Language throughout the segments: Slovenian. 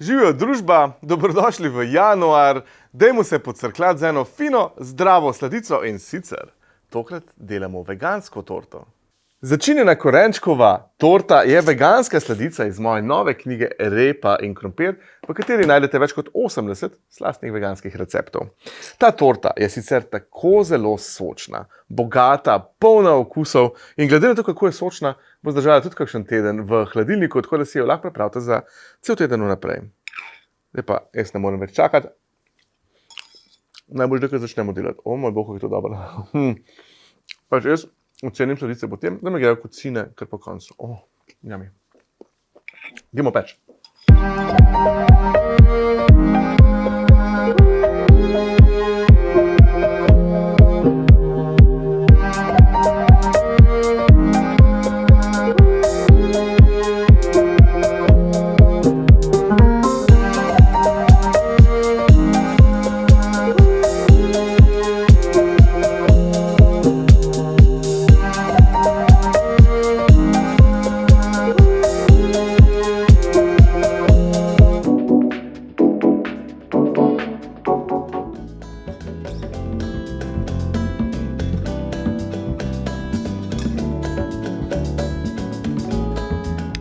Živijo družba, dobrodošli v januar, dajmo se pocrkljati z eno fino, zdravo sladico in sicer tokrat delamo vegansko torto. Začinjena korenčkova torta je veganska sladica iz moje nove knjige Repa in krompir, v kateri najdete več kot 80 slastnih veganskih receptov. Ta torta je sicer tako zelo sočna, bogata, polna okusov in glede na to, kako je sočna, bo zdržala tudi kakšen teden v hladilniku, tako da si jo lahko pripravite za cel teden vnaprej. Zdaj pa jaz ne morem več čakati. Najbolj, da začnemo delati. O moj bog, kako je to dobro. Hm. Pač jaz ocenim sladice potem, da me grejo kocine kar po koncu. Oh, jami. Dimo peč.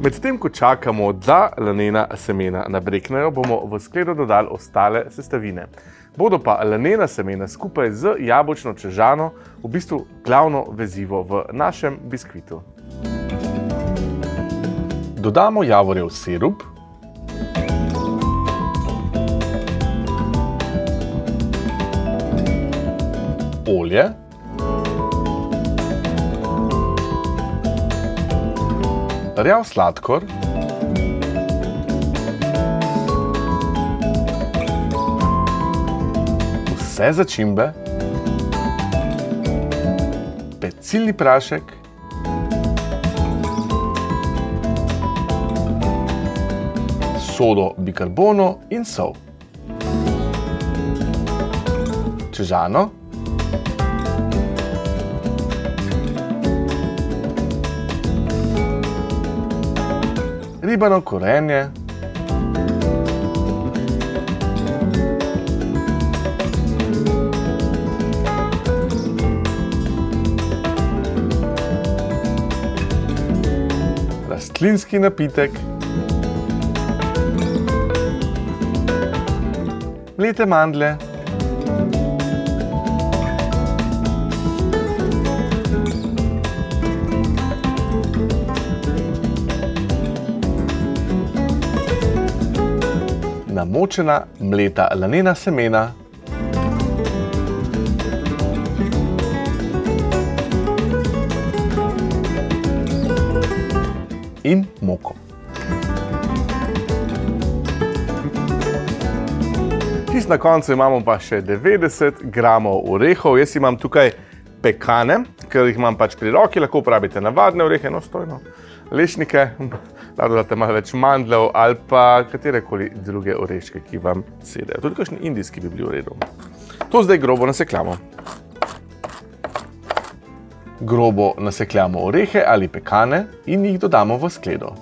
Medtem ko čakamo, da lanena semena nabreknejo, bomo v skledo dodali ostale sestavine. Bodo pa lanena semena skupaj z jabolčno čežano v bistvu glavno vezivo v našem biskvitu. Dodamo javorjev sirup. Olje. Rjav sladkor. Vse začimbe. Pecilni prašek. Sodo bikarbono in sol. Čežano. Ribano korenje, rastlinski napitek, mlete mandlje, namočena mleta lanena semena, in moko. Čisto na koncu imamo pa še 90 gramov orehov. Jaz imam tukaj pekane, ker jih imam pač pri roki, lahko uporabite navadne orehe, enostojno, lešnike, lahko dodate malo več mandljev ali pa katerekoli druge oreške, ki vam sedejo. Tudi kakšni indijski bi bili v redu. To zdaj grobo nasekljamo. Grobo nasekljamo orehe ali pekane in jih dodamo v skledo.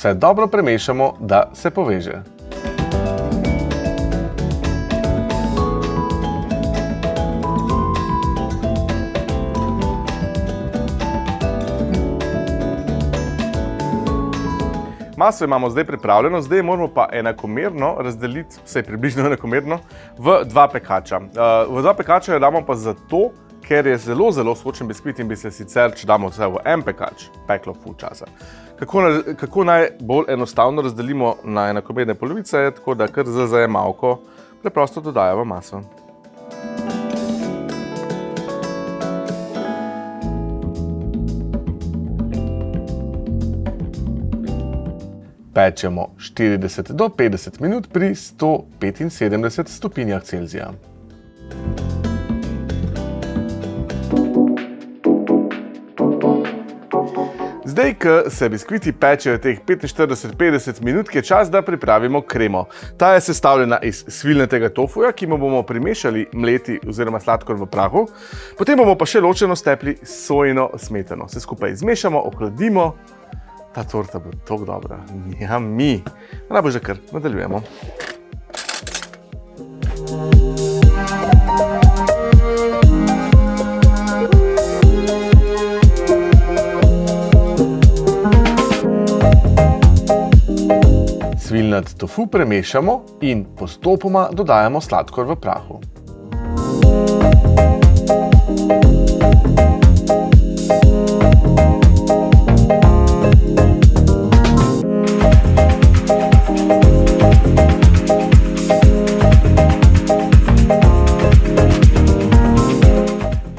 Vse dobro premešamo, da se poveže. Maso imamo zdaj pripravljeno, zdaj moramo pa enakomerno razdeliti, vse približno enakomerno, v dva pekača. Uh, v dva pekača jo damo pa zato, ker je zelo, zelo sočen biskvit in bi se sicer, če damo vse v en pekač, peklo ful časa. Kako, kako najbolj enostavno razdelimo na enakomerne polovice, tako da kar z zajemalko preprosto dodajamo maso. Pečemo 40 do 50 minut pri 175 stopinjah Celzija. Zdaj, ko se biskviti pečejo teh 45-50 minut, je čas, da pripravimo kremo. Ta je sestavljena iz svilnetega tofuja, ki mu bomo primešali mleti oziroma sladkor v prahu. Potem bomo pa še ločeno stepli sojino smetano. Vse skupaj izmešamo, ohladimo. Ta torta bo tako dobra. Ja, mi. Najbolj že kar nadaljujemo. Svilnat tofu premešamo in postopoma dodajamo sladkor v prahu.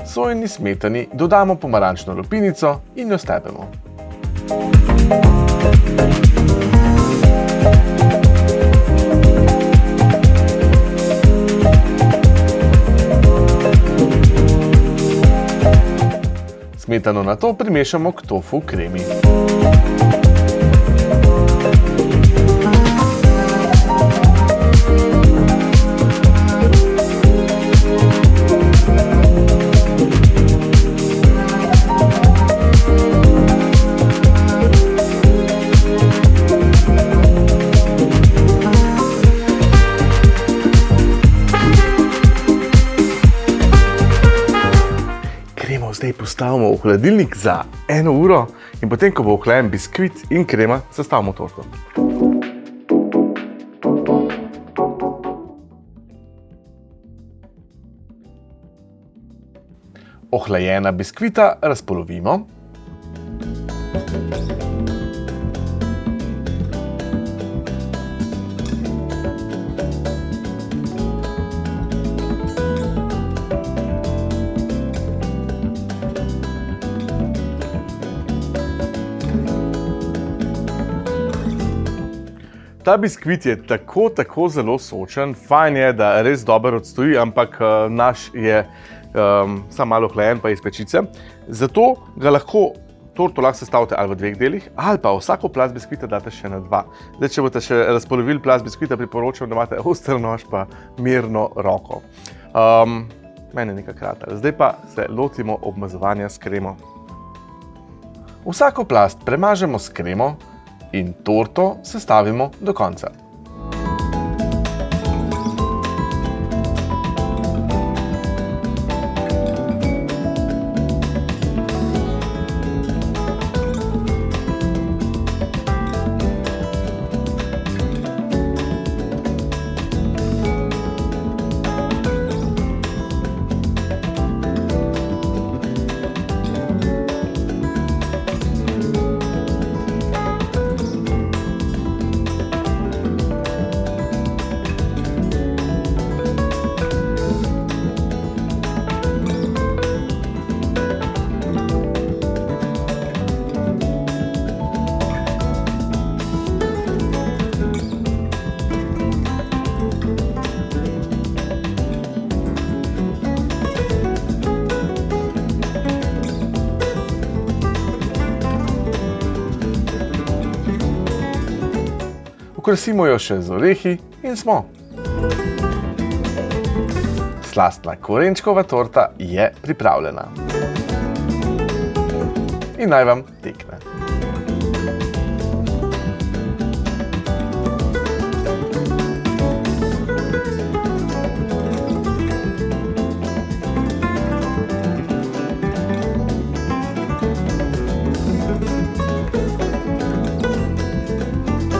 Sojeni smetani dodamo pomarančno lupinico in jo stepemo. Smetano na to primešamo k tofu kremi. Postavimo v hladilnik za eno uro in potem, ko bo ohlajen biskvit in krema, sestavimo torto. Ohlajena biskvita razpolovimo. Ta biskvit je tako, tako zelo sočen, fajn je, da res dobro odstoji, ampak uh, naš je um, samo malo hlajen, pa iz pečice. Zato ga lahko torto lahko sestavite ali v dveh delih, ali pa vsako plast biskvita date še na dva. Zdaj, če boste še razpolovili plast biskvita, priporočam, da imate oster nož pa mirno roko. Um, meni je nekaj krater. Zdaj pa se lotimo obmazovanja s kremo. Vsako plast premažemo s kremo, in torto sestavimo do konca. Okrasimo jo še z orehi in smo. Slastna korenčkova torta je pripravljena. In naj vam.